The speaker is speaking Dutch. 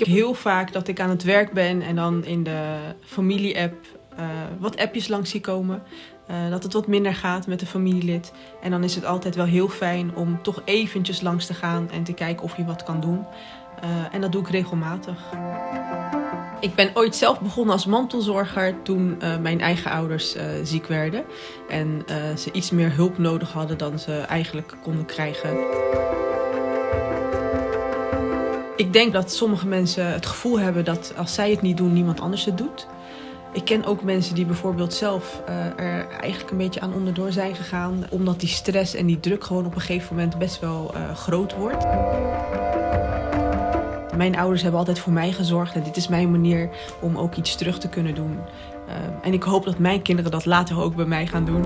heb heel vaak dat ik aan het werk ben en dan in de familie-app uh, wat appjes langs zie komen. Uh, dat het wat minder gaat met een familielid. En dan is het altijd wel heel fijn om toch eventjes langs te gaan en te kijken of je wat kan doen. Uh, en dat doe ik regelmatig. Ik ben ooit zelf begonnen als mantelzorger toen mijn eigen ouders ziek werden. En ze iets meer hulp nodig hadden dan ze eigenlijk konden krijgen. Ik denk dat sommige mensen het gevoel hebben dat als zij het niet doen, niemand anders het doet. Ik ken ook mensen die bijvoorbeeld zelf er eigenlijk een beetje aan onderdoor zijn gegaan. Omdat die stress en die druk gewoon op een gegeven moment best wel groot wordt. Mijn ouders hebben altijd voor mij gezorgd en dit is mijn manier om ook iets terug te kunnen doen. Uh, en ik hoop dat mijn kinderen dat later ook bij mij gaan doen.